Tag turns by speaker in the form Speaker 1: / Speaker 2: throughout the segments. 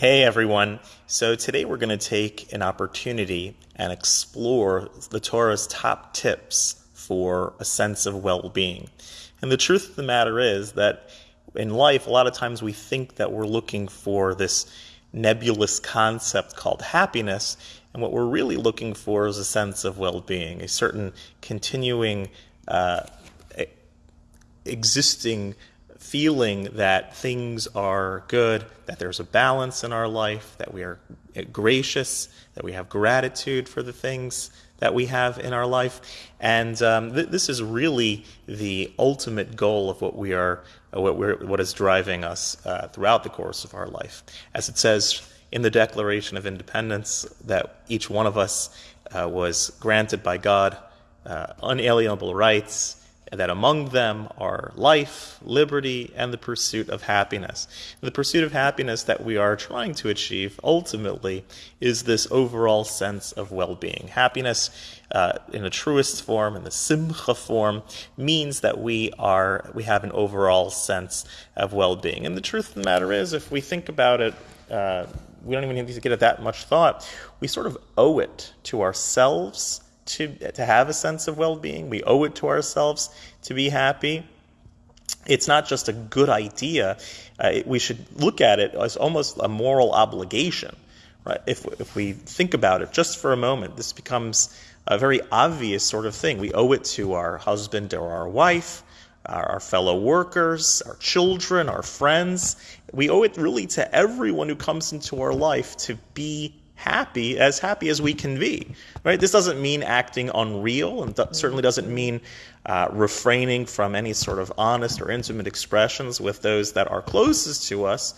Speaker 1: Hey everyone. So today we're going to take an opportunity and explore the Torah's top tips for a sense of well being. And the truth of the matter is that in life, a lot of times we think that we're looking for this nebulous concept called happiness. And what we're really looking for is a sense of well being, a certain continuing, uh, existing feeling that things are good, that there's a balance in our life, that we are gracious, that we have gratitude for the things that we have in our life. And um, th- this is really the ultimate goal of what we are, uh, what, we're, what is driving us uh, throughout the course of our life. As it says in the Declaration of Independence, that each one of us uh, was granted by God uh, unalienable rights that among them are life, liberty, and the pursuit of happiness. And the pursuit of happiness that we are trying to achieve ultimately is this overall sense of well being. Happiness, uh, in the truest form, in the simcha form, means that we are we have an overall sense of well being. And the truth of the matter is, if we think about it, uh, we don't even need to give it that much thought. We sort of owe it to ourselves to, to have a sense of well being. We owe it to ourselves to be happy. It's not just a good idea. Uh, we should look at it as almost a moral obligation. Right? If, if we think about it just for a moment, this becomes a very obvious sort of thing. We owe it to our husband or our wife, our fellow workers, our children, our friends. We owe it really to everyone who comes into our life to be happy, as happy as we can be. Right? This doesn't mean acting unreal, and th- certainly doesn't mean uh, refraining from any sort of honest or intimate expressions with those that are closest to us.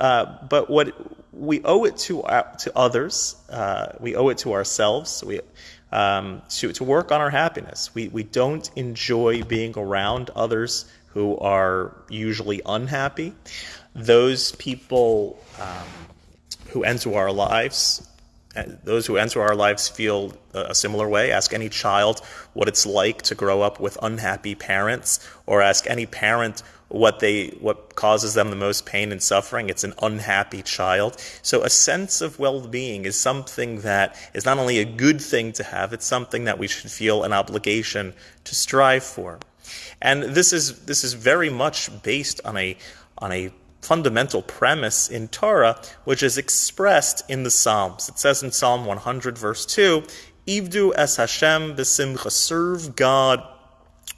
Speaker 1: Uh, but what we owe it to uh, to others, uh, we owe it to ourselves. We um, to to work on our happiness. We we don't enjoy being around others who are usually unhappy. Those people. Um, who enter our lives, those who enter our lives feel a similar way. Ask any child what it's like to grow up with unhappy parents, or ask any parent what they what causes them the most pain and suffering. It's an unhappy child. So a sense of well-being is something that is not only a good thing to have it's something that we should feel an obligation to strive for. And this is this is very much based on a on a fundamental premise in Torah, which is expressed in the Psalms. It says in Psalm 100, verse 2, Ivdu es Hashem b'simcha, serve God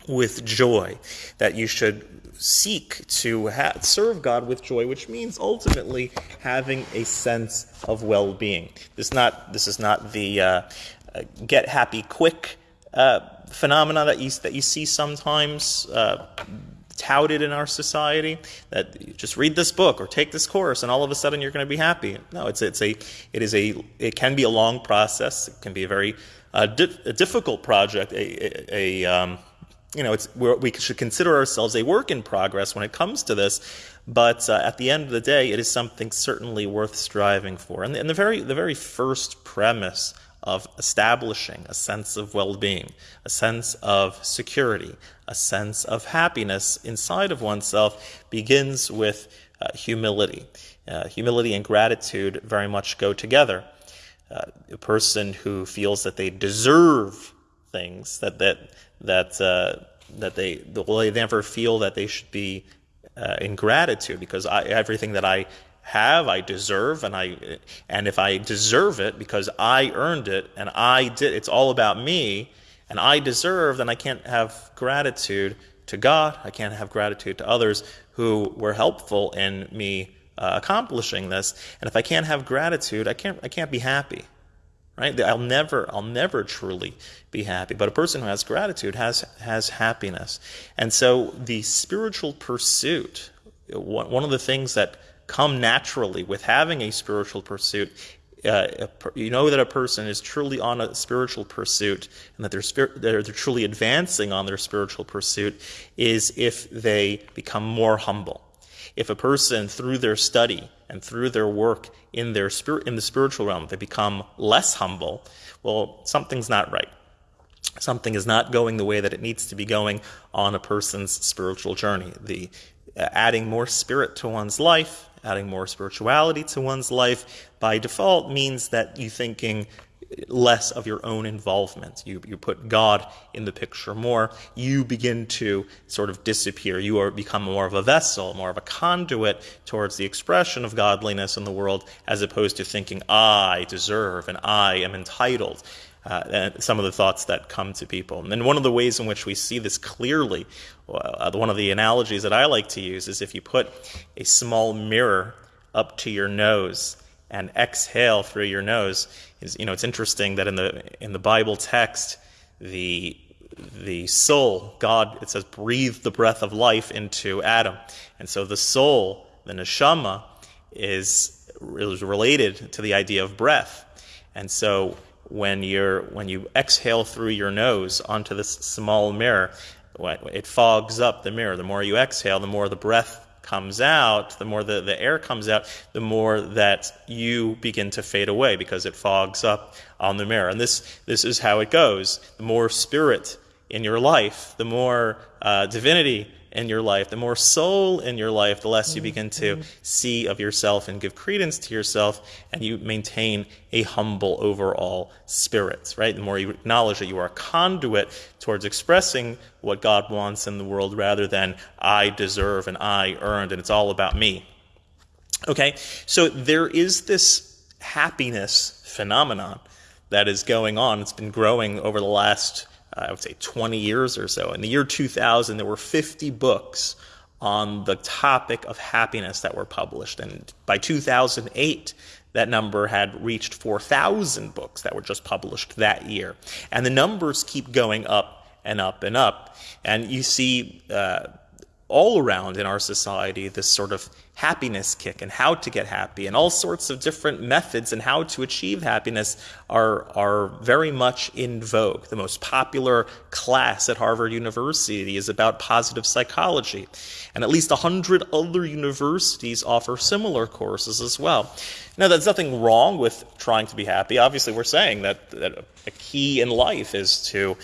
Speaker 1: with joy, that you should seek to ha- serve God with joy, which means ultimately having a sense of well-being. This not this is not the uh, uh, get happy quick uh, phenomena that you that you see sometimes uh, touted in our society that just read this book or take this course and all of a sudden you're going to be happy. No, it's it's a it is a it can be a long process. It can be a very uh, di- a difficult project. A, a, a um, you know, it's we should consider ourselves a work in progress when it comes to this. But uh, at the end of the day, it is something certainly worth striving for. And, and the very the very first premise of establishing a sense of well being, a sense of security, a sense of happiness inside of oneself begins with uh, humility. Uh, humility and gratitude very much go together. Uh, a person who feels that they deserve things, that that that uh, that they they never feel that they should be uh, in gratitude because I, everything that I have, I deserve, and I and if I deserve it because I earned it and I did, it's all about me, and I deserve, then I can't have gratitude to God. I can't have gratitude to others who were helpful in me uh, accomplishing this. And if I can't have gratitude, I can't I can't be happy. Right? I'll never I'll never truly be happy. But a person who has gratitude has has happiness. And so the spiritual pursuit, one of the things that come naturally with having a spiritual pursuit. Uh, you know that a person is truly on a spiritual pursuit and that they're, spir- they're, they're truly advancing on their spiritual pursuit is if they become more humble. If a person, through their study and through their work in, their spirit, in the spiritual realm, they become less humble, well, something's not right something is not going the way that it needs to be going on a person's spiritual journey. The uh, adding more spirit to one's life, adding more spirituality to one's life, by default means that you're thinking less of your own involvement. You, you put God in the picture more. You begin to sort of disappear. You are become more of a vessel, more of a conduit towards the expression of godliness in the world, as opposed to thinking, I deserve and I am entitled. Uh, some of the thoughts that come to people. And one of the ways in which we see this clearly, Uh, one of the analogies that I like to use is if you put a small mirror up to your nose and exhale through your nose is you know it's interesting that in the in the Bible text the the soul God it says breathe the breath of life into Adam. And so the soul the neshama is, is related to the idea of breath. And so when you're when you exhale through your nose onto this small mirror it fogs up the mirror the more you exhale the more the breath comes out, the more the, the air comes out, the more that you begin to fade away because it fogs up on the mirror. And this, this is how it goes. The more spirit in your life, the more uh, divinity in your life, the more soul in your life, the less you mm-hmm. begin to mm-hmm. see of yourself and give credence to yourself, and you maintain a humble overall spirit, right? The more you acknowledge that you are a conduit towards expressing what God wants in the world rather than I deserve and I earned, and it's all about me. Okay, so there is this happiness phenomenon that is going on. It's been growing over the last uh, I would say 20 years or so. In the year 2000, there were 50 books on the topic of happiness that were published. And by 2008, that number had reached 4,000 books that were just published that year. And the numbers keep going up and up and up. And you see uh, all around in our society this sort of happiness kick and how to get happy and all sorts of different methods and how to achieve happiness are, are very much in vogue. The most popular class at Harvard University is about positive psychology, and at least 100 other universities offer similar courses as well. Now, there's nothing wrong with trying to be happy. Obviously, we're saying that, that a key in life is to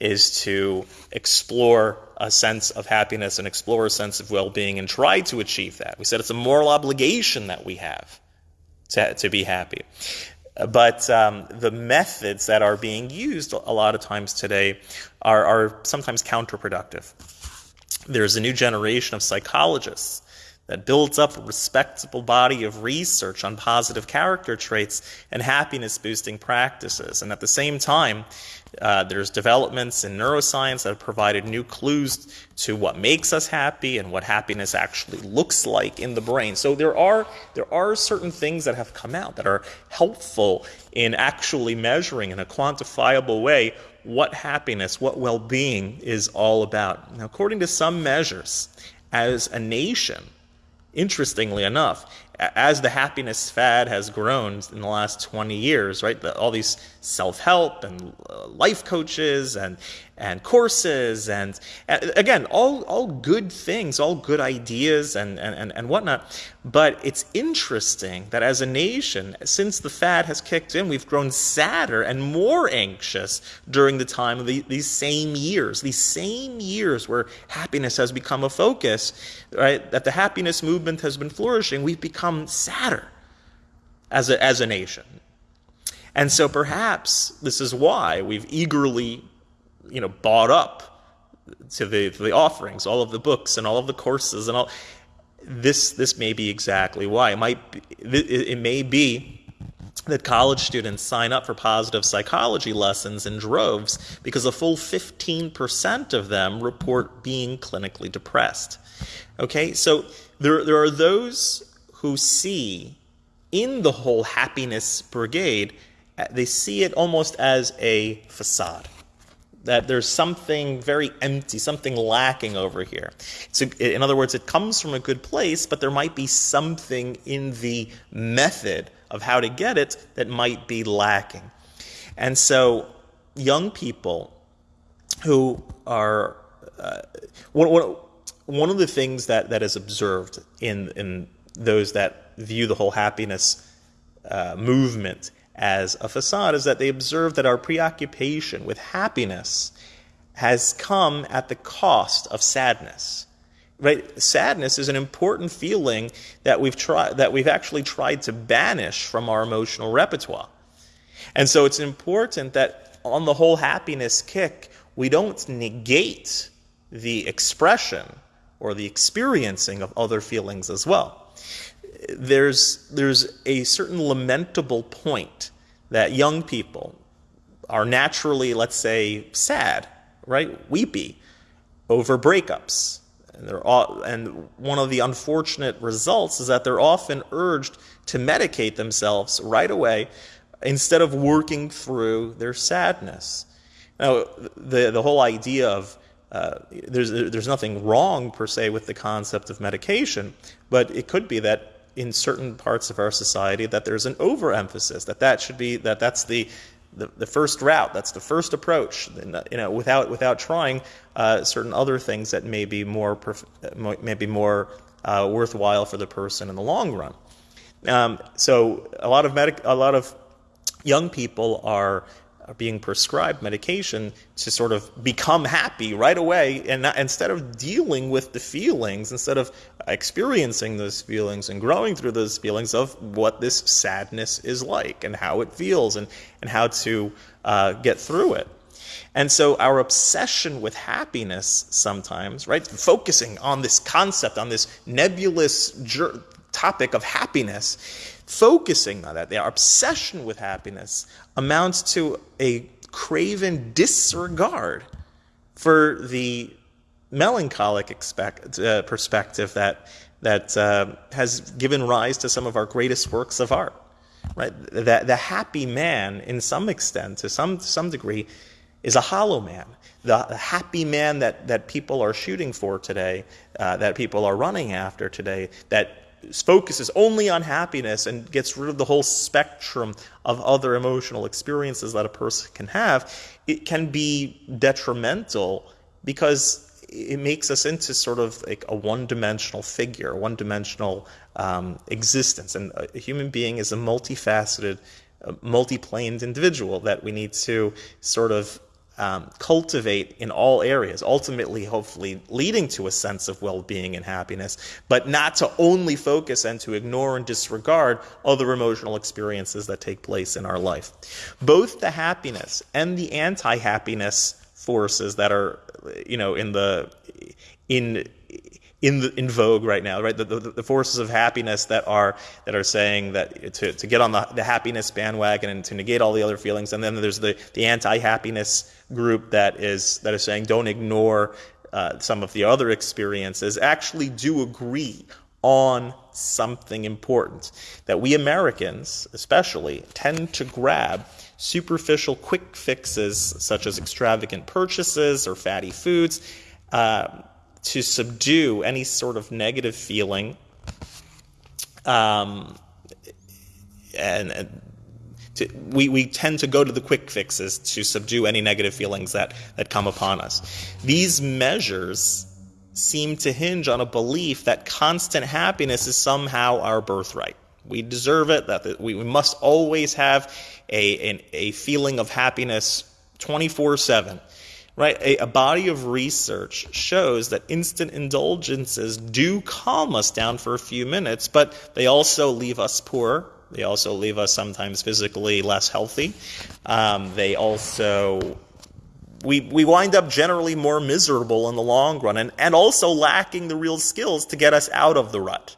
Speaker 1: is to explore a sense of happiness and explore a sense of well being and try to achieve that. We said it's a moral obligation that we have to, to be happy. But um, the methods that are being used a lot of times today are, are sometimes counterproductive. There's a new generation of psychologists that builds up a respectable body of research on positive character traits and happiness boosting practices. And at the same time, uh, there's developments in neuroscience that have provided new clues to what makes us happy and what happiness actually looks like in the brain. So there are there are certain things that have come out that are helpful in actually measuring in a quantifiable way what happiness, what well-being is all about. Now, according to some measures, as a nation, interestingly enough, as the happiness fad has grown in the last 20 years, right? The, all these self-help and uh, life coaches and and courses and, and, again, all all good things, all good ideas and, and and whatnot. But it's interesting that as a nation, since the fad has kicked in, we've grown sadder and more anxious during the time of the, these same years, these same years where happiness has become a focus, right? That the happiness movement has been flourishing. We've become become sadder as a, as a nation. And so perhaps this is why we've eagerly, you know, bought up to the, to the offerings, all of the books and all of the courses and all. This, this may be exactly why. It might be, it may be that college students sign up for positive psychology lessons in droves because a full 15% of them report being clinically depressed. Okay, so there, there are those who see in the whole happiness brigade, they see it almost as a facade. That there's something very empty, something lacking over here. So, in other words, it comes from a good place, but there might be something in the method of how to get it that might be lacking. And so, young people who are uh, one, one, one of the things that, that is observed in, in those that view the whole happiness uh, movement as a facade is that they observe that our preoccupation with happiness has come at the cost of sadness. Right? Sadness is an important feeling that we've tried that we've actually tried to banish from our emotional repertoire. And so it's important that on the whole happiness kick, we don't negate the expression or the experiencing of other feelings as well. There's, there's a certain lamentable point that young people are naturally, let's say, sad, right? Weepy over breakups. And, they're all, and one of the unfortunate results is that they're often urged to medicate themselves right away instead of working through their sadness. Now, the, the whole idea of uh, there's, there's nothing wrong per se with the concept of medication, but it could be that in certain parts of our society that there's an overemphasis that that should be that that's the the, the first route that's the first approach you know without without trying uh, certain other things that may be more perf- maybe more uh, worthwhile for the person in the long run. Um, so a lot of medic a lot of young people are being prescribed medication to sort of become happy right away and not, instead of dealing with the feelings instead of experiencing those feelings and growing through those feelings of what this sadness is like and how it feels and, and how to uh, get through it. And so our obsession with happiness sometimes right focusing on this concept on this nebulous topic of happiness focusing on that, their obsession with happiness, amounts to a craven disregard for the melancholic expect, uh, perspective that, that uh, has given rise to some of our greatest works of art. Right? The, the happy man, in some extent, to some, to some degree, is a hollow man. The happy man that, that people are shooting for today, uh, that people are running after today, that focuses only on happiness and gets rid of the whole spectrum of other emotional experiences that a person can have, it can be detrimental because it makes us into sort of like a one-dimensional figure, one dimensional um, existence. And a human being is a multifaceted, uh, multi-planed individual that we need to sort of um, cultivate in all areas, ultimately, hopefully, leading to a sense of well being and happiness, but not to only focus and to ignore and disregard other emotional experiences that take place in our life. Both the happiness and the anti happiness forces that are, you know, in the in in the, in vogue right now, right? The, the, the, forces of happiness that are that are saying that to, to get on the, the happiness bandwagon and to negate all the other feelings, and then there's the, the anti-happiness group that is that is saying don't ignore uh, some of the other experiences. Actually, do agree on something important that we Americans, especially, tend to grab superficial quick fixes such as extravagant purchases or fatty foods. Uh, to subdue any sort of negative feeling um, and, and to, we, we tend to go to the quick fixes to subdue any negative feelings that, that come upon us. These measures seem to hinge on a belief that constant happiness is somehow our birthright. We deserve it, that we, we must always have a, a, feeling of happiness 24 7 right? A, a, body of research shows that instant indulgences do calm us down for a few minutes, but they also leave us poor. They also leave us sometimes physically less healthy. Um, they also we, we wind up generally more miserable in the long run and, and also lacking the real skills to get us out of the rut.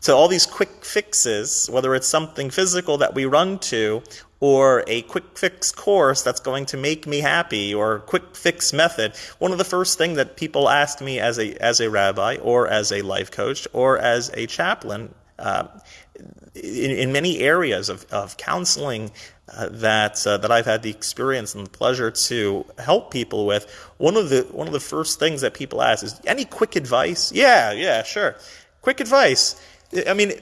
Speaker 1: So all these quick fixes, whether it's something physical that we run to or a quick fix course that's going to make me happy or quick fix method. One of the first things that people ask me as a, as a rabbi or as a life coach or as a chaplain uh, in, in, many areas of, of counseling uh, that uh, that I've had the experience and the pleasure to help people with, one of the one of the first things that people ask is, "Any quick advice?" Yeah, yeah, sure. Quick advice. I mean,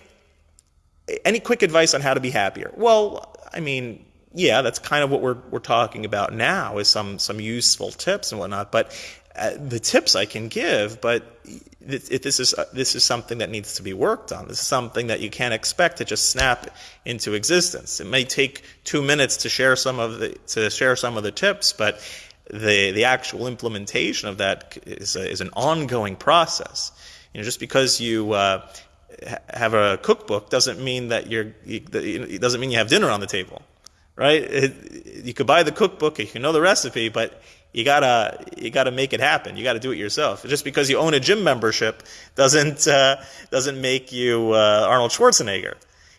Speaker 1: any quick advice on how to be happier? Well, I mean, yeah, that's kind of what we're we're talking about now is some some useful tips and whatnot. But uh, the tips I can give, but this is uh, this is something that needs to be worked on. This is something that you can't expect to just snap into existence. It may take two minutes to share some of the to share some of the tips, but the the actual implementation of that is a, is an ongoing process. You know, just because you uh, have a cookbook doesn't mean that you're you, it doesn't mean you have dinner on the table, right? It, you could buy the cookbook, you can know the recipe, but you gotta you gotta make it happen. You gotta do it yourself. Just because you own a gym membership doesn't uh, doesn't make you uh, Arnold Schwarzenegger.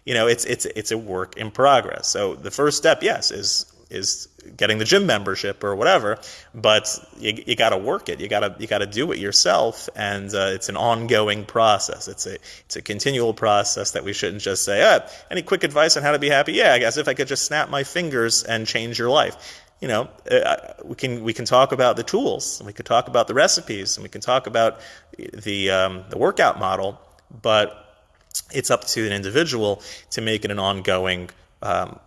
Speaker 1: You know, it's it's it's a work in progress. So the first step, yes, is is getting the gym membership or whatever, but you, you got to work it. You got to you got to do it yourself, and uh, it's an ongoing process. It's a it's a continual process that we shouldn't just say, ah, any quick advice on how to be happy? Yeah, I guess if I could just snap my fingers and change your life you know, uh, we can we can talk about the tools, and we can talk about the recipes, and we can talk about the um, the workout model, but it's up to an individual to make it an ongoing um,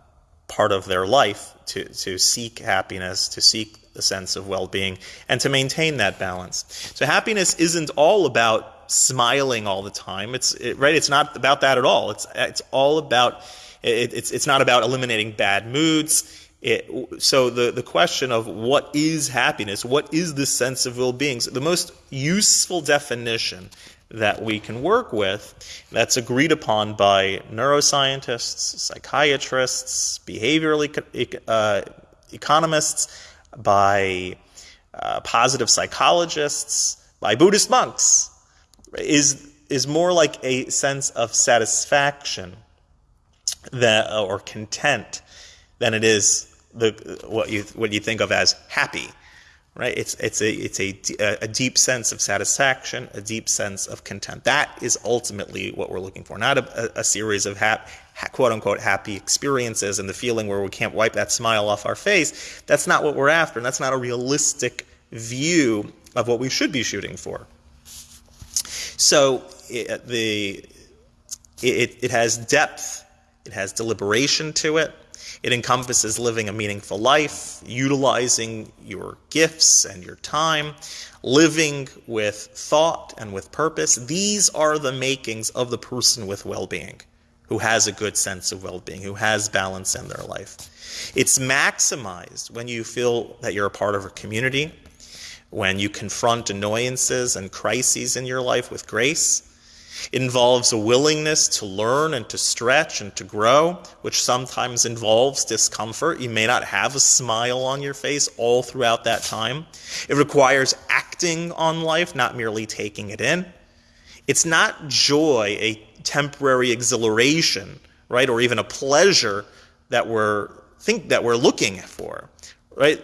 Speaker 1: part of their life to to seek happiness, to seek a sense of well-being, and to maintain that balance. So happiness isn't all about smiling all the time. It's it, right. It's not about that at all. It's it's all about it, it's it's not about eliminating bad moods it, so the, the question of what is happiness, what is this sense of well-being, so the most useful definition that we can work with that's agreed upon by neuroscientists, psychiatrists, behavioral uh, economists, by uh, positive psychologists, by Buddhist monks, is, is more like a sense of satisfaction that, or content than it is the what you what you think of as happy, right? It's it's a it's a, a deep sense of satisfaction, a deep sense of content. That is ultimately what we're looking for, not a, a series of hap, quote unquote happy experiences and the feeling where we can't wipe that smile off our face. That's not what we're after, and that's not a realistic view of what we should be shooting for. So it, the it, it has depth, it has deliberation to it. It encompasses living a meaningful life, utilizing your gifts and your time, living with thought and with purpose. These are the makings of the person with well being, who has a good sense of well being, who has balance in their life. It's maximized when you feel that you're a part of a community, when you confront annoyances and crises in your life with grace it involves a willingness to learn and to stretch and to grow, which sometimes involves discomfort. You may not have a smile on your face all throughout that time. It requires acting on life, not merely taking it in. It's not joy, a temporary exhilaration, right, or even a pleasure that we're think that we're looking for, right?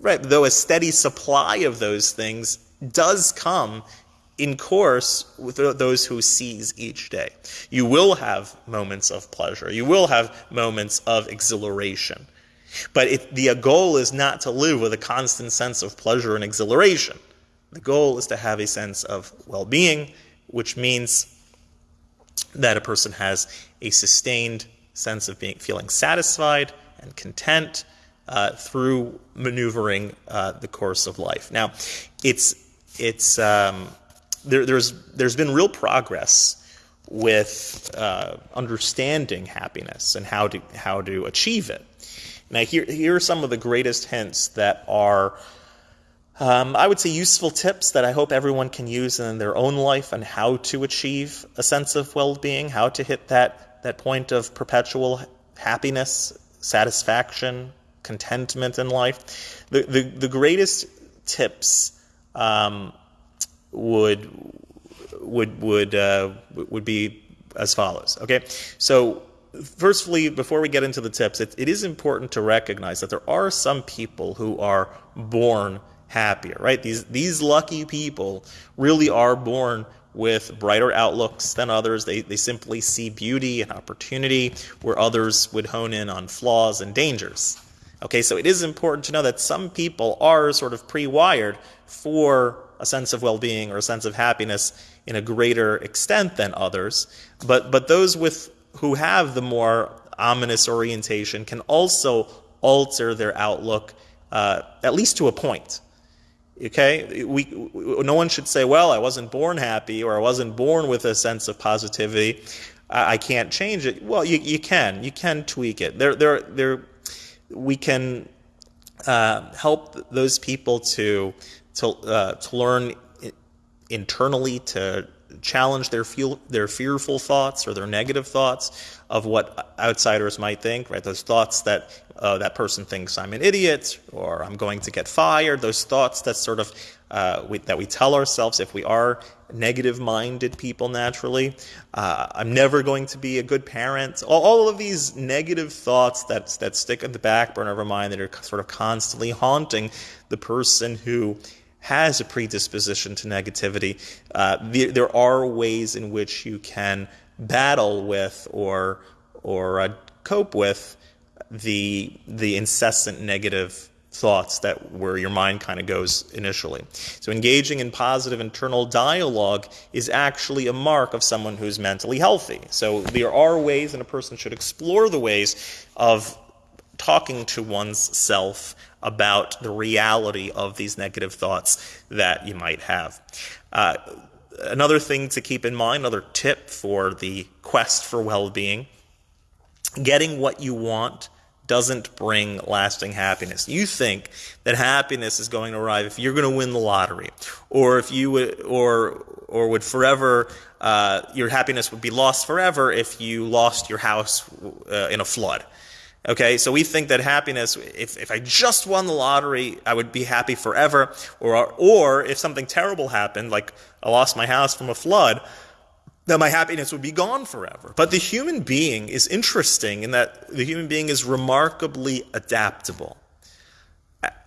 Speaker 1: Right, though a steady supply of those things does come in course with those who seize each day. You will have moments of pleasure. You will have moments of exhilaration. But it, the goal is not to live with a constant sense of pleasure and exhilaration. The goal is to have a sense of well being, which means that a person has a sustained sense of being feeling satisfied and content uh, through maneuvering uh, the course of life. Now, it's it's um, there, there's there's been real progress with uh, understanding happiness and how to how to achieve it. Now, here here are some of the greatest hints that are. Um, I would say useful tips that I hope everyone can use in their own life on how to achieve a sense of well-being, how to hit that that point of perpetual happiness, satisfaction, contentment in life. The the, the greatest tips um, would would would uh, would be as follows. Okay, so firstly, before we get into the tips, it, it is important to recognize that there are some people who are born happier. Right? These these lucky people really are born with brighter outlooks than others. They, they simply see beauty and opportunity where others would hone in on flaws and dangers. Okay, so it is important to know that some people are sort of pre wired for a sense of well-being or a sense of happiness in a greater extent than others. But but those with who have the more ominous orientation can also alter their outlook uh, at least to a point. Okay, we, we, no one should say, "Well, I wasn't born happy," or "I wasn't born with a sense of positivity. I, I can't change it." Well, you, you can. You can tweak it. There, there, there. We can uh, help those people to to uh, to learn internally to challenge their feel, their fearful thoughts or their negative thoughts of what outsiders might think, right? Those thoughts that uh, that person thinks I'm an idiot or I'm going to get fired. Those thoughts that sort of uh, we, that we tell ourselves if we are negative-minded people naturally. Uh, I'm never going to be a good parent. All, all, of these negative thoughts that that stick in the back burner of our mind that are sort of constantly haunting the person who has a predisposition to negativity. Uh, the, there are ways in which you can battle with or or uh, cope with the the incessant negative thoughts that where your mind kind of goes initially. So engaging in positive internal dialogue is actually a mark of someone who's mentally healthy. So there are ways and a person should explore the ways of talking to one's self about the reality of these negative thoughts that you might have. Uh, another thing to keep in mind, another tip for the quest for well-being, getting what you want doesn't bring lasting happiness. You think that happiness is going to arrive if you're going to win the lottery, or if you would, or or would forever, uh, your happiness would be lost forever if you lost your house uh, in a flood. Okay, so we think that happiness, if, if I just won the lottery, I would be happy forever, or or if something terrible happened, like I lost my house from a flood, that my happiness would be gone forever. But the human being is interesting in that the human being is remarkably adaptable.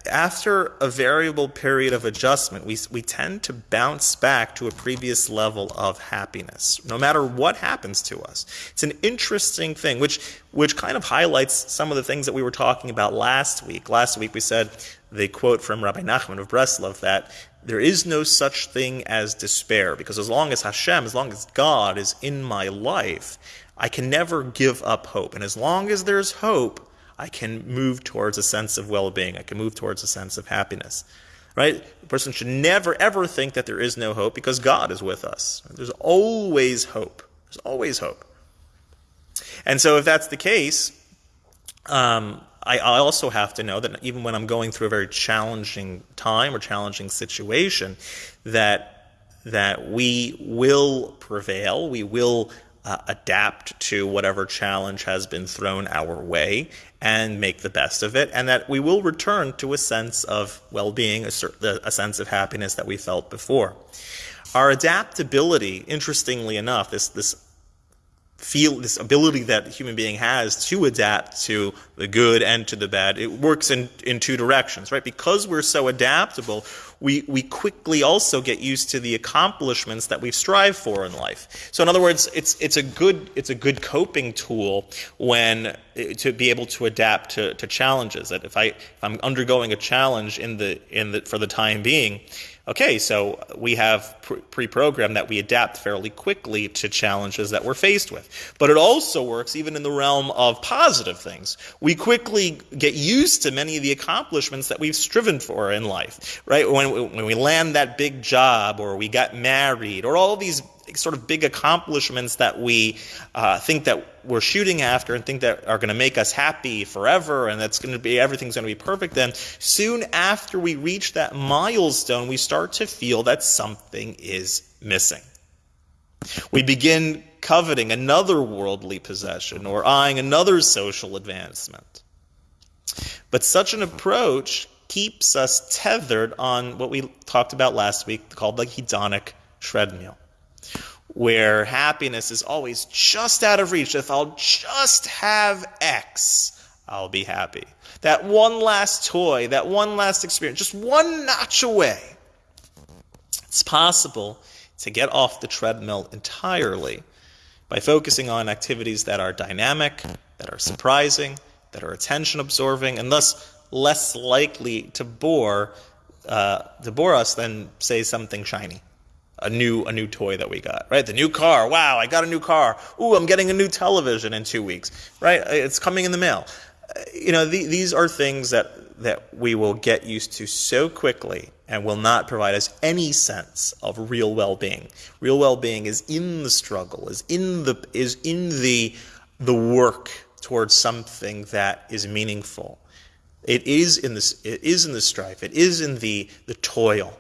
Speaker 1: After a variable period of adjustment, we, we tend to bounce back to a previous level of happiness, no matter what happens to us. It's an interesting thing, which, which kind of highlights some of the things that we were talking about last week. Last week we said the quote from Rabbi Nachman of Breslov that there is no such thing as despair because as long as Hashem, as long as God is in my life, I can never give up hope. And as long as there's hope, I can move towards a sense of well being. I can move towards a sense of happiness. Right? A person should never, ever think that there is no hope because God is with us. There's always hope. There's always hope. And so, if that's the case, um, I, I also have to know that even when I'm going through a very challenging time or challenging situation, that that we will prevail, we will uh, adapt to whatever challenge has been thrown our way and make the best of it, and that we will return to a sense of well-being, a, a sense of happiness that we felt before. Our adaptability, interestingly enough, this this feel this ability that human being has to adapt to the good and to the bad it works in in two directions right? Because we're so adaptable we we quickly also get used to the accomplishments that we strive for in life. So in other words it's it's a good it's a good coping tool when eh, to be able to adapt to, to challenges. That if i if i'm undergoing a challenge in the in the for the time being okay, so we have pre-programmed that we adapt fairly quickly to challenges that we're faced with. But it also works even in the realm of positive things. We quickly get used to many of the accomplishments that we've striven for in life, right? When, when we land that big job or we got married or all these sort of big accomplishments that we uh, think that we're shooting after and think that are going to make us happy forever and that's going to be everything's going to be perfect then soon after we reach that milestone we start to feel that something is missing. We begin coveting another worldly possession or eyeing another social advancement. But such an approach keeps us tethered on what we talked about last week called the hedonic treadmill where happiness is always just out of reach. If I'll just have X, I'll be happy. That one last toy, that one last experience, just one notch away. It's possible to get off the treadmill entirely by focusing on activities that are dynamic, that are surprising, that are attention absorbing, and thus less likely to bore, uh, to bore us than, say, something shiny a new a new toy that we got, right? The new car. Wow, I got a new car. Ooh, I'm getting a new television in two weeks, right? It's coming in the mail. Uh, you know, the, these are things that that we will get used to so quickly and will not provide us any sense of real well-being. Real well-being is in the struggle, is in the is in the the work towards something that is meaningful. It is in this it is in the strife. It is in the the toil.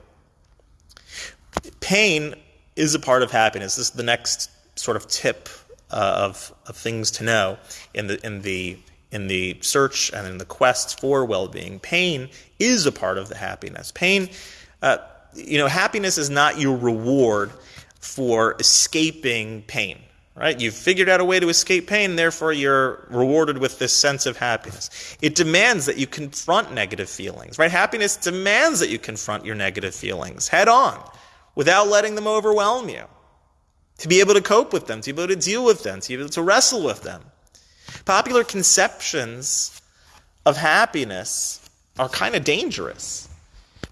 Speaker 1: Pain is a part of happiness. This is the next sort of tip uh, of, of things to know in the in the in the search and in the quest for well-being. Pain is a part of the happiness. Pain, uh, you know, happiness is not your reward for escaping pain. Right? You've figured out a way to escape pain, therefore you're rewarded with this sense of happiness. It demands that you confront negative feelings. Right? Happiness demands that you confront your negative feelings head on without letting them overwhelm you. To be able to cope with them, to be able to deal with them, to be able to wrestle with them. Popular conceptions of happiness are kind of dangerous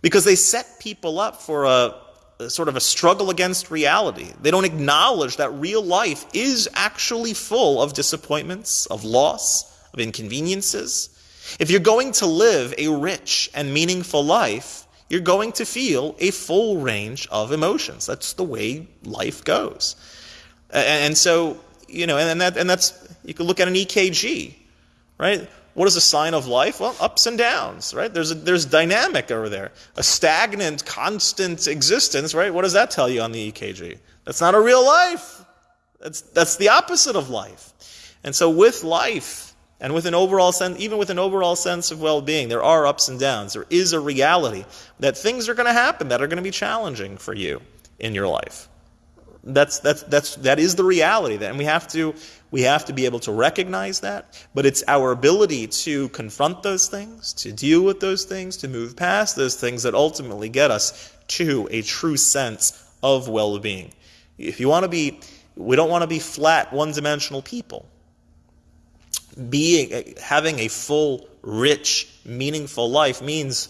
Speaker 1: because they set people up for a, a, sort of a struggle against reality. They don't acknowledge that real life is actually full of disappointments, of loss, of inconveniences. If you're going to live a rich and meaningful life, you're going to feel a full range of emotions. That's the way life goes. And, so, you know, and, that, and that's, you can look at an EKG, right? What is a sign of life? Well, ups and downs, right? There's, a, there's dynamic over there. A stagnant, constant existence, right? What does that tell you on the EKG? That's not a real life. That's, that's the opposite of life. And so with life, and with an overall sense, even with an overall sense of well-being, there are ups and downs. There is a reality that things are going to happen that are going to be challenging for you in your life. That's, that's, that's, that is the reality. That, and we have, to, we have to be able to recognize that. But it's our ability to confront those things, to deal with those things, to move past those things that ultimately get us to a true sense of well-being. If you want to be, we don't want to be flat, one-dimensional people being having a full, rich, meaningful life means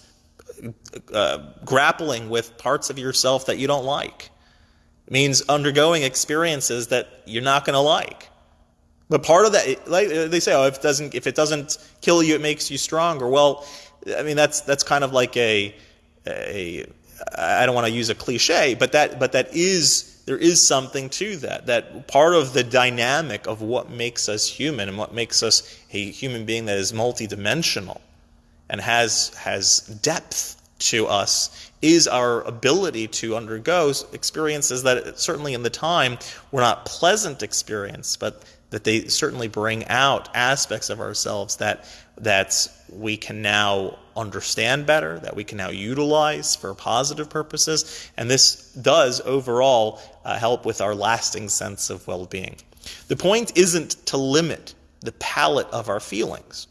Speaker 1: uh, grappling with parts of yourself that you don't like. It means undergoing experiences that you're not going to like. But part of that, like they say, oh, if it doesn't if it doesn't kill you, it makes you stronger. Well, I mean that's that's kind of like a a I don't want to use a cliche, but that but that is there is something to that. That part of the dynamic of what makes us human and what makes us a human being that is multidimensional and has has depth to us is our ability to undergo experiences that certainly in the time were not pleasant experience, but that they certainly bring out aspects of ourselves that that we can now understand better, that we can now utilize for positive purposes, and this does overall uh, help with our lasting sense of well-being. The point isn't to limit the palette of our feelings.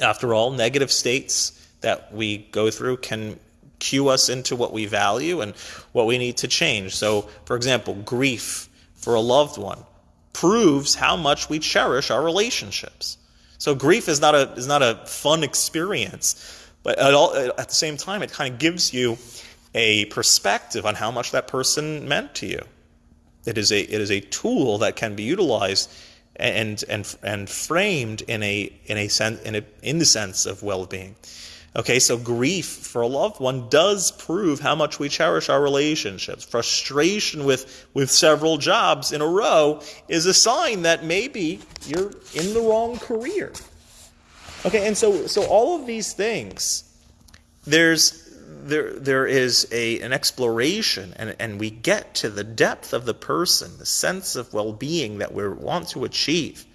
Speaker 1: After all, negative states that we go through can cue us into what we value and what we need to change. So, for example, grief for a loved one proves how much we cherish our relationships. So grief is not a is not a fun experience, but at, all, at the same time, it kind of gives you a perspective on how much that person meant to you. It is a it is a tool that can be utilized and and and framed in a in a sense in a in the sense of well-being. Okay, so grief for a loved one does prove how much we cherish our relationships. Frustration with, with several jobs in a row is a sign that maybe you're in the wrong career. Okay, and so, so all of these things, there's, there, there is a, an exploration, and, and we get to the depth of the person, the sense of well being that we want to achieve,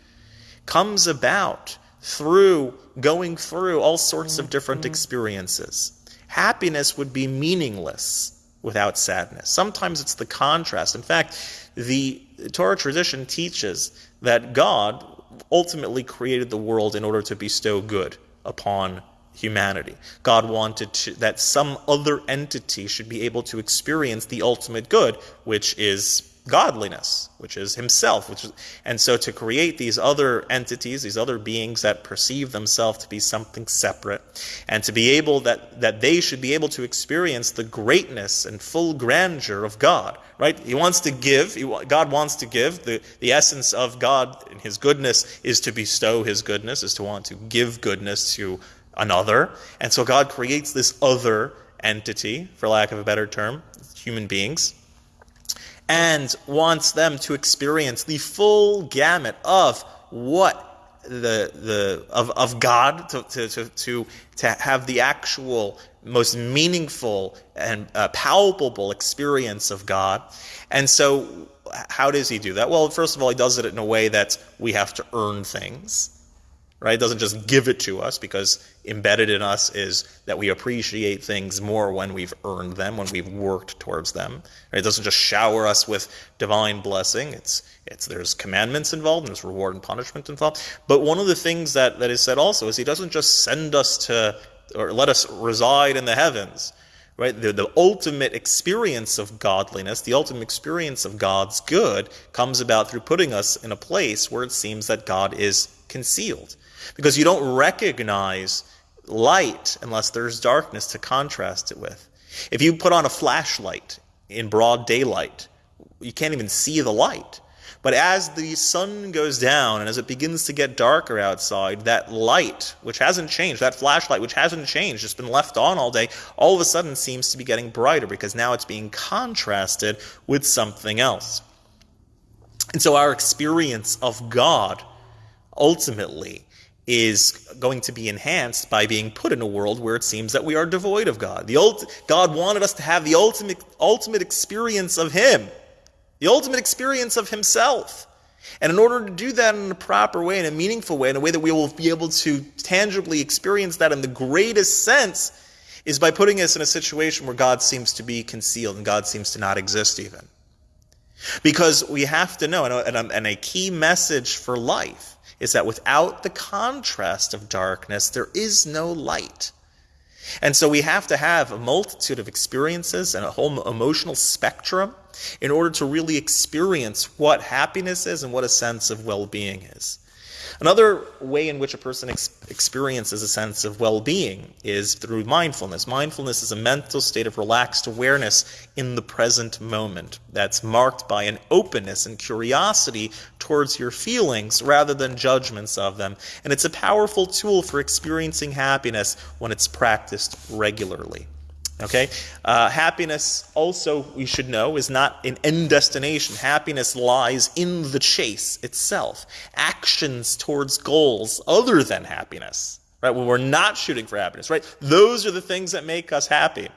Speaker 1: comes about through going through all sorts of different mm-hmm. experiences. Happiness would be meaningless without sadness. Sometimes it's the contrast. In fact, the Torah tradition teaches that God ultimately created the world in order to bestow good upon humanity. God wanted to, that some other entity should be able to experience the ultimate good, which is godliness, which is himself. Which is, and so to create these other entities, these other beings that perceive themselves to be something separate, and to be able that, that they should be able to experience the greatness and full grandeur of God. Right? He wants to give, he, God wants to give. The, the essence of God and his goodness is to bestow his goodness, is to want to give goodness to another. And so God creates this other entity, for lack of a better term, human beings and wants them to experience the full gamut of what the the of, of God to, to, to, to, to have the actual most meaningful and uh, palpable experience of God. And so how does he do that? Well, first of all, he does it in a way that we have to earn things right? It doesn't just give it to us because embedded in us is that we appreciate things more when we've earned them, when we've worked towards them. Right? It doesn't just shower us with divine blessing. It's it's there's commandments involved and there's reward and punishment involved. But one of the things that, that is said also is he doesn't just send us to or let us reside in the heavens. Right? The, the ultimate experience of godliness, the ultimate experience of God's good, comes about through putting us in a place where it seems that God is concealed because you don't recognize light unless there's darkness to contrast it with. If you put on a flashlight in broad daylight, you can't even see the light. But as the sun goes down and as it begins to get darker outside, that light, which hasn't changed, that flashlight, which hasn't changed, it's been left on all day, all of a sudden seems to be getting brighter because now it's being contrasted with something else. And so our experience of God ultimately is going to be enhanced by being put in a world where it seems that we are devoid of God. The ult- God wanted us to have the ultimate, ultimate experience of Him, the ultimate experience of Himself. And in order to do that in a proper way, in a meaningful way, in a way that we will be able to tangibly experience that in the greatest sense, is by putting us in a situation where God seems to be concealed and God seems to not exist even. Because we have to know, and a, and a key message for life is that without the contrast of darkness, there is no light. And so we have to have a multitude of experiences and a whole emotional spectrum in order to really experience what happiness is and what a sense of well being is. Another way in which a person ex- experiences a sense of well being is through mindfulness. Mindfulness is a mental state of relaxed awareness in the present moment that's marked by an openness and curiosity towards your feelings rather than judgments of them. And it's a powerful tool for experiencing happiness when it's practiced regularly. Okay? Uh, happiness, also, we should know, is not an end destination. Happiness lies in the chase itself. Actions towards goals other than happiness. Right? When we're not shooting for happiness, right? Those are the things that make us happy.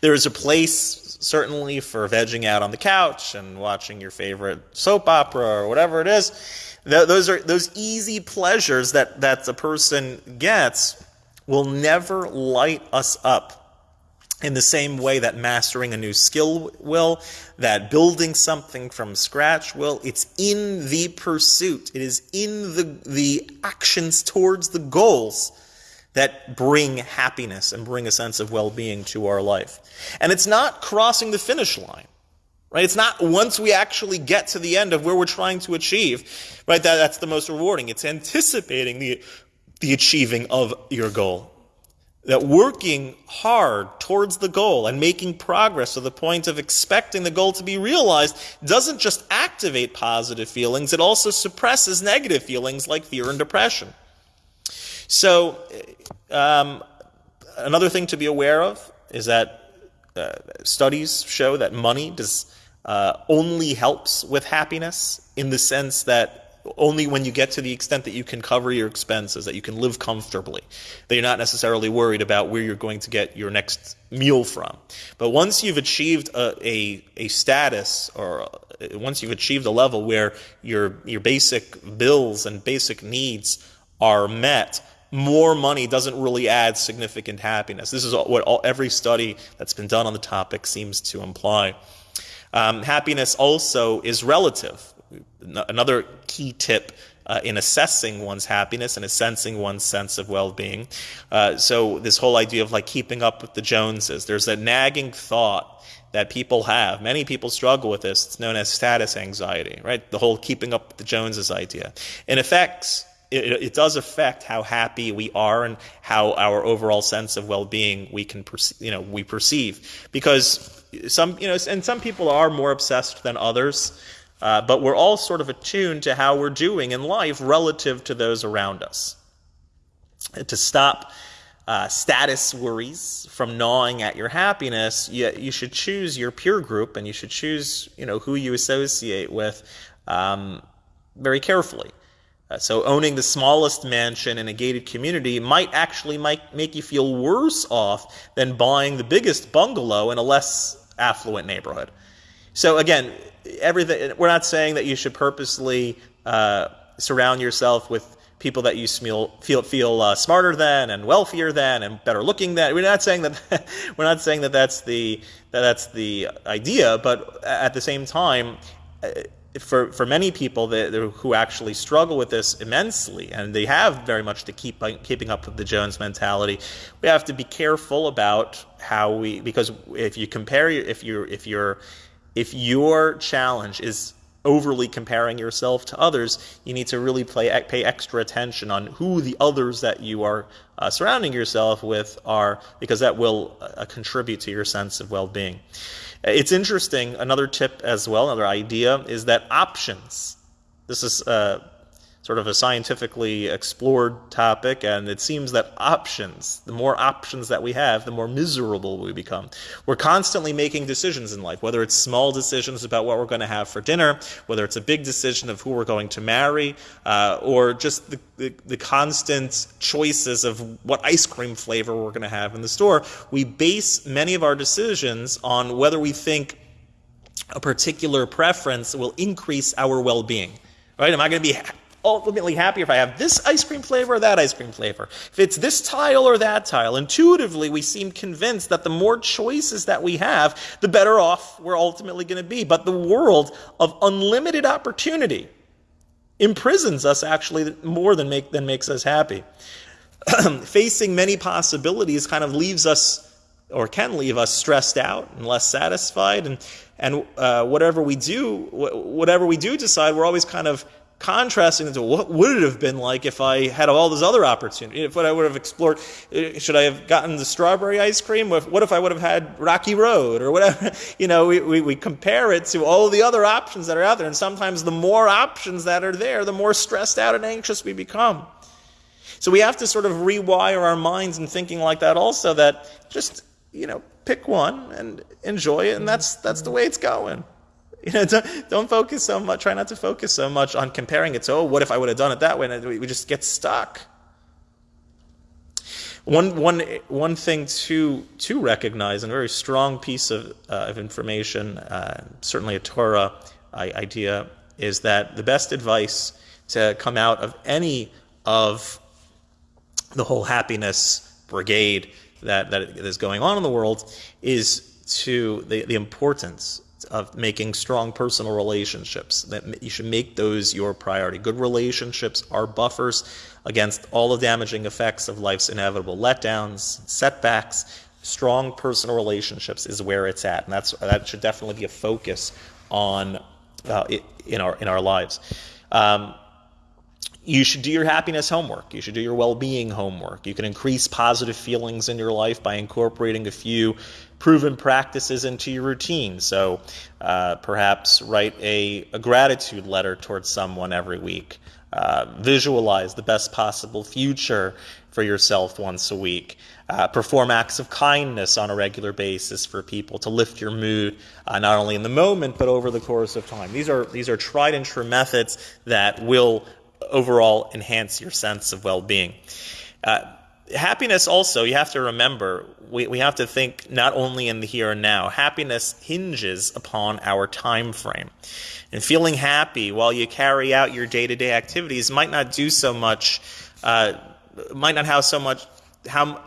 Speaker 1: There is a place, certainly, for vegging out on the couch and watching your favorite soap opera or whatever it is. Those are those easy pleasures that, that the person gets will never light us up in the same way that mastering a new skill will, that building something from scratch will. It's in the pursuit, it is in the, the actions towards the goals that bring happiness and bring a sense of well being to our life. And it's not crossing the finish line. Right? It's not once we actually get to the end of where we're trying to achieve, right? That, that's the most rewarding. It's anticipating the, the achieving of your goal that working hard towards the goal and making progress to the point of expecting the goal to be realized doesn't just activate positive feelings, it also suppresses negative feelings like fear and depression. So, um, another thing to be aware of is that uh, studies show that money does uh, only helps with happiness in the sense that only when you get to the extent that you can cover your expenses, that you can live comfortably, that you're not necessarily worried about where you're going to get your next meal from. But once you've achieved a, a, a status or uh, once you've achieved a level where your, your basic bills and basic needs are met, more money doesn't really add significant happiness. This is what all, every study that's been done on the topic seems to imply. Um, happiness also is relative another key tip uh, in assessing one's happiness and assessing one's sense of well-being. Uh, so this whole idea of like keeping up with the Joneses, there's a nagging thought that people have. Many people struggle with this. It's known as status anxiety, right? The whole keeping up with the Joneses idea. In effect, it, it, does affect how happy we are and how our overall sense of well-being we can perceive, you know we perceive because some you know and some people are more obsessed than others uh, but we're all sort of attuned to how we're doing in life relative to those around us. to stop uh, status worries from gnawing at your happiness, you, you, should choose your peer group and you should choose, you know, who you associate with um, very carefully. Uh, so owning the smallest mansion in a gated community might actually might make you feel worse off than buying the biggest bungalow in a less affluent neighborhood. So again, everything we're not saying that you should purposely uh, surround yourself with people that you feel feel, uh, smarter than and wealthier than and better looking than. We're not saying that we're not saying that that's the that that's the idea, but at the same time, uh, for, for many people that, who actually struggle with this immensely, and they have very much to keep keeping up with the Jones mentality, we have to be careful about how we because if you compare if you're if you're if your challenge is overly comparing yourself to others, you need to really play, pay extra attention on who the others that you are uh, surrounding yourself with are, because that will uh, contribute to your sense of well-being. It's interesting, another tip as well, another idea, is that options, this is uh, sort of a scientifically explored topic, and it seems that options, the more options that we have, the more miserable we become. We're constantly making decisions in life, whether it's small decisions about what we're going to have for dinner, whether it's a big decision of who we're going to marry, uh, or just the, the, the constant choices of what ice cream flavor we're going to have in the store. We base many of our decisions on whether we think a particular preference will increase our well being. Right? Am I going to be ultimately happy if I have this ice cream flavor or that ice cream flavor. If it's this tile or that tile. Intuitively, we seem convinced that the more choices that we have, the better off we're ultimately going to be. But the world of unlimited opportunity imprisons us actually more than, make, than makes us happy. Facing many possibilities kind of leaves us or can leave us stressed out and less satisfied and and uh, whatever we do whatever we do decide we're always kind of contrasting to what would it have been like if I had all this other opportunity? If what I would have explored, uh, should I have gotten the strawberry ice cream? What if I would have had Rocky Road or whatever? You know, we, we, we compare it to all the other options that are out there. And sometimes the more options that are there, the more stressed out and anxious we become. So we have to sort of rewire our minds and thinking like that also that just, you know, pick one and enjoy it. And that's, that's the way it's going. You know, don't, don't focus so much. Try not to focus so much on comparing it to, oh, what if I would have done it that way? And we just get stuck. One, one, one thing to, to recognize, and a very strong piece of, uh, of information, uh, certainly a Torah idea, is that the best advice to come out of any of the whole happiness brigade that, that is going on in the world is to the, the importance of making strong personal relationships. That you should make those your priority. Good relationships are buffers against all the damaging effects of life's inevitable letdowns, setbacks. Strong personal relationships is where it's at, and that's that should definitely be a focus on uh, in our in our lives. Um, you should do your happiness homework. You should do your well being homework. You can increase positive feelings in your life by incorporating a few proven practices into your routine. So uh, perhaps write a, a, gratitude letter towards someone every week. Uh, visualize the best possible future for yourself once a week. Uh, perform acts of kindness on a regular basis for people to lift your mood, uh, not only in the moment but over the course of time. These are these are tried and true methods that will overall enhance your sense of well-being. Uh, happiness also, you have to remember, we, we have to think not only in the here and now. Happiness hinges upon our time frame. And feeling happy while you carry out your day-to-day activities might not do so much, uh, might not have so much, how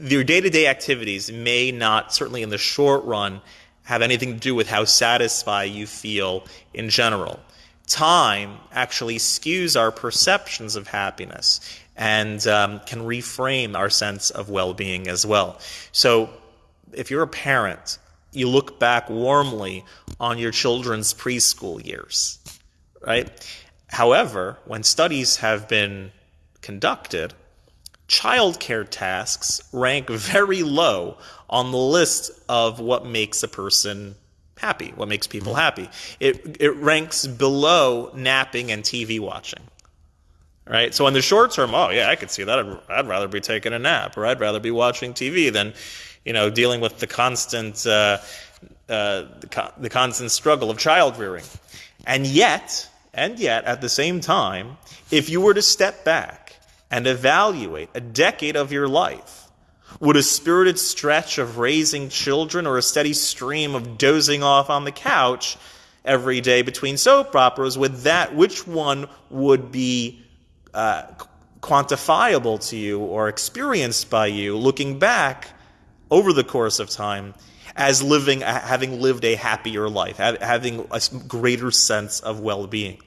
Speaker 1: your day-to-day activities may not, certainly in the short run, have anything to do with how satisfied you feel in general time actually skews our perceptions of happiness and um, can reframe our sense of well being as well. So, if you're a parent, you look back warmly on your children's preschool years, right? However, when studies have been conducted, childcare tasks rank very low on the list of what makes a person happy, what makes people happy. It, it ranks below napping and TV watching. Right? So in the short term, oh yeah, I could see that. I'd, I'd rather be taking a nap or I'd rather be watching TV than, you know, dealing with the constant, uh, uh, the, co- the constant struggle of child rearing. And yet, And yet, at the same time, if you were to step back and evaluate a decade of your life, would a spirited stretch of raising children or a steady stream of dozing off on the couch every day between soap operas, would that, which one would be uh, quantifiable to you or experienced by you looking back over the course of time as living, having lived a happier life, having a greater sense of well-being.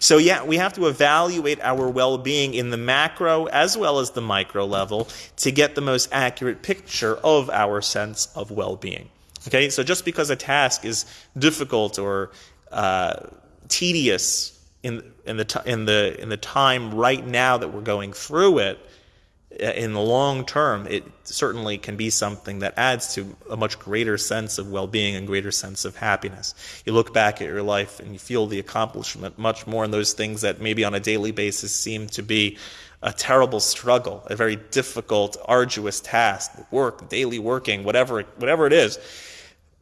Speaker 1: So yeah, we have to evaluate our well-being in the macro as well as the micro level to get the most accurate picture of our sense of well-being. Okay, so just because a task is difficult or uh, tedious in in the in the in the time right now that we're going through it, uh, in the long term, it certainly can be something that adds to a much greater sense of well-being and greater sense of happiness. You look back at your life and you feel the accomplishment much more in those things that maybe on a daily basis seem to be a terrible struggle, a very difficult, arduous task, work, daily working, whatever, whatever it is.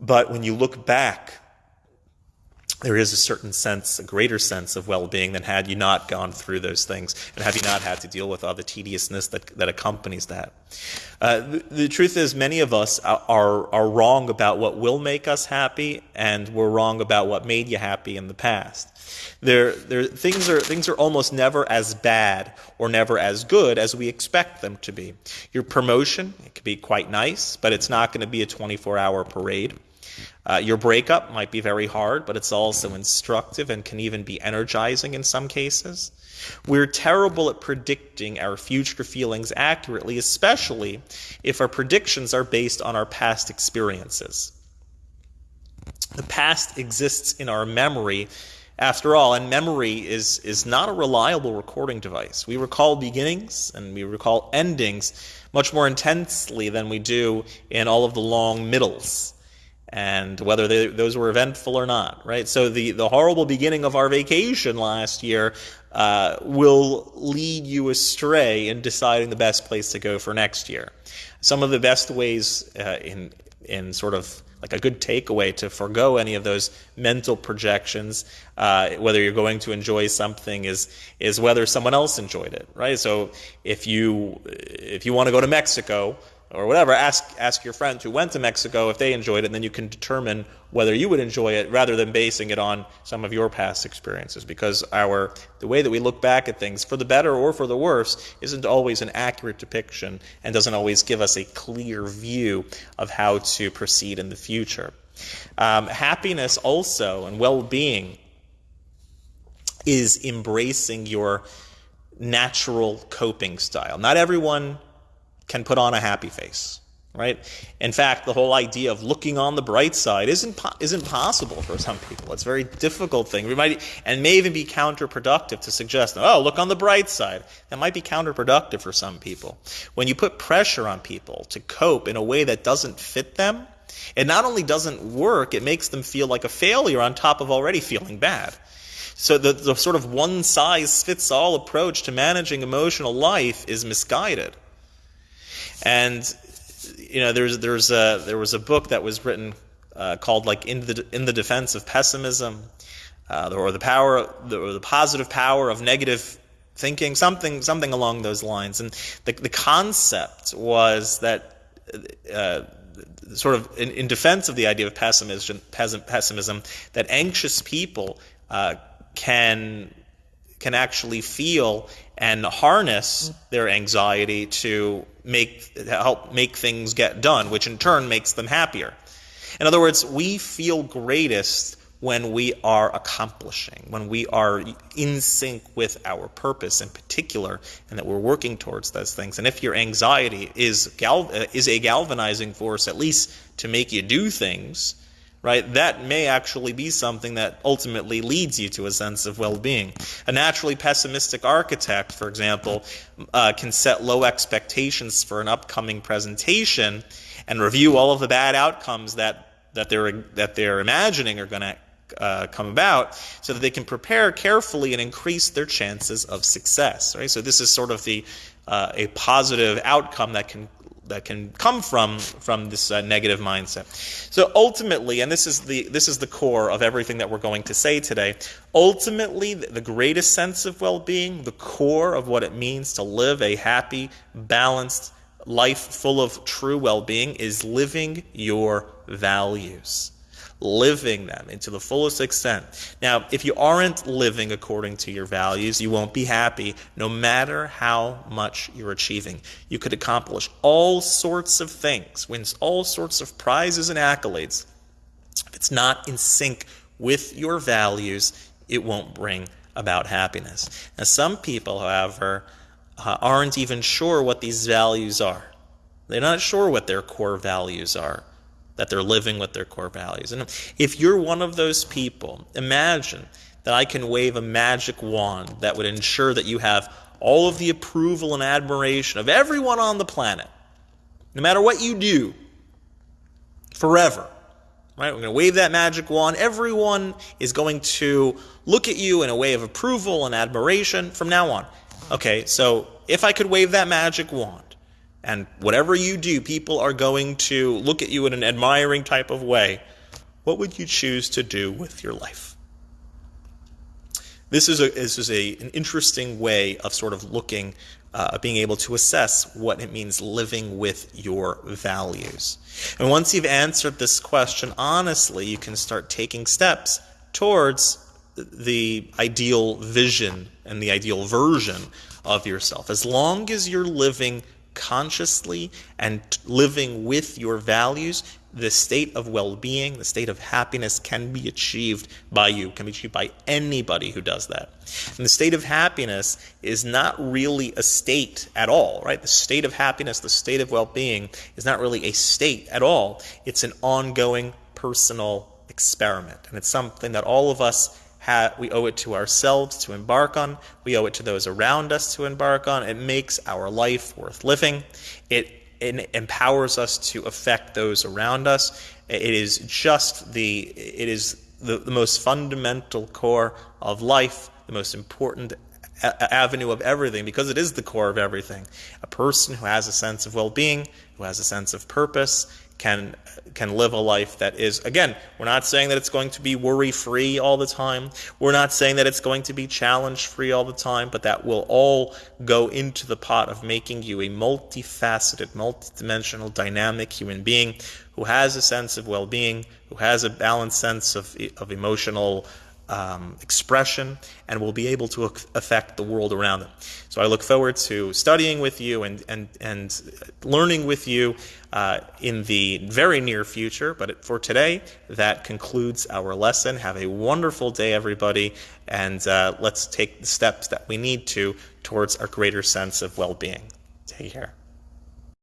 Speaker 1: But when you look back there is a certain sense, a greater sense of well-being than had you not gone through those things and have you not had to deal with all the tediousness that, that accompanies that. Uh, the, the, truth is, many of us are, are wrong about what will make us happy, and we're wrong about what made you happy in the past. There, there, things are things are almost never as bad or never as good as we expect them to be. Your promotion it can be quite nice, but it's not going to be a 24-hour parade. Uh, your breakup might be very hard, but it's also instructive and can even be energizing in some cases. We're terrible at predicting our future feelings accurately, especially if our predictions are based on our past experiences. The past exists in our memory after all, and memory is, is not a reliable recording device. We recall beginnings and we recall endings much more intensely than we do in all of the long middles and whether they, those were eventful or not, right? So the, the horrible beginning of our vacation last year uh, will lead you astray in deciding the best place to go for next year. Some of the best ways uh, in in sort of like a good takeaway to forego any of those mental projections, uh, whether you're going to enjoy something is is whether someone else enjoyed it, right? So if you if you want to go to Mexico, or whatever, ask ask your friends who went to Mexico if they enjoyed it, and then you can determine whether you would enjoy it rather than basing it on some of your past experiences. Because our the way that we look back at things, for the better or for the worse, isn't always an accurate depiction and doesn't always give us a clear view of how to proceed in the future. Um, happiness also and well-being is embracing your natural coping style. Not everyone can put on a happy face, right? In fact, the whole idea of looking on the bright side isn't po- isn't possible for some people. It's a very difficult thing. We might and may even be counterproductive to suggest, oh, look on the bright side. That might be counterproductive for some people. When you put pressure on people to cope in a way that doesn't fit them, it not only doesn't work, it makes them feel like a failure on top of already feeling bad. So the, the sort of one size fits all approach to managing emotional life is misguided. And you know, there's there's a there was a book that was written uh, called like in the in the defense of pessimism, uh, or the power the, or the positive power of negative thinking, something something along those lines. And the the concept was that. Uh, sort of in, in, defense of the idea of pessimism, pessimism that anxious people uh, can can actually feel and harness their anxiety to make help make things get done, which in turn makes them happier. In other words, we feel greatest when we are accomplishing, when we are in sync with our purpose in particular, and that we're working towards those things. And if your anxiety is gal- is a galvanizing force, at least to make you do things, right, that may actually be something that ultimately leads you to a sense of well being. A naturally pessimistic architect, for example, uh, can set low expectations for an upcoming presentation and review all of the bad outcomes that, that, they're, that they're imagining are going to uh, come about so that they can prepare carefully and increase their chances of success right so this is sort of the uh, a positive outcome that can that can come from from this uh, negative mindset. So ultimately, and this is the this is the core of everything that we're going to say today. Ultimately, the greatest sense of well-being, the core of what it means to live a happy, balanced life full of true well-being is living your values living them into the fullest extent. Now, if you aren't living according to your values, you won't be happy no matter how much you're achieving. You could accomplish all sorts of things, win all sorts of prizes and accolades. If it's not in sync with your values, it won't bring about happiness. Now, some people, however, uh, aren't even sure what these values are. They're not sure what their core values are that they're living with their core values. And if you're one of those people, imagine that I can wave a magic wand that would ensure that you have all of the approval and admiration of everyone on the planet, no matter what you do, forever. Right? We're going to wave that magic wand. Everyone is going to look at you in a way of approval and admiration from now on. Okay, so if I could wave that magic wand, and whatever you do, people are going to look at you in an admiring type of way. What would you choose to do with your life? This is, a, this is a, an interesting way of sort of looking, uh, being able to assess what it means living with your values. And once you've answered this question honestly, you can start taking steps towards the ideal vision and the ideal version of yourself. As long as you're living consciously and living with your values, the state of well being, the state of happiness can be achieved by you, can be achieved by anybody who does that. And the state of happiness is not really a state at all, right? The state of happiness, the state of well being is not really a state at all. It's an ongoing personal experiment. And it's something that all of us we owe it to ourselves to embark on. We owe it to those around us to embark on. It makes our life worth living. It, it empowers us to affect those around us. It is just the it is the, the most fundamental core of life, the most important avenue of everything because it is the core of everything. A person who has a sense of well-being, who has a sense of purpose, can can live a life that is again we're not saying that it's going to be worry free all the time we're not saying that it's going to be challenge free all the time but that will all go into the pot of making you a multifaceted multidimensional dynamic human being who has a sense of well-being who has a balanced sense of, of emotional um, expression and will be able to affect the world around them. So I look forward to studying with you and, and, and learning with you uh, in the very near future. But for today, that concludes our lesson. Have a wonderful day, everybody, and uh, let's take the steps that we need to towards our greater sense of well being. Take care.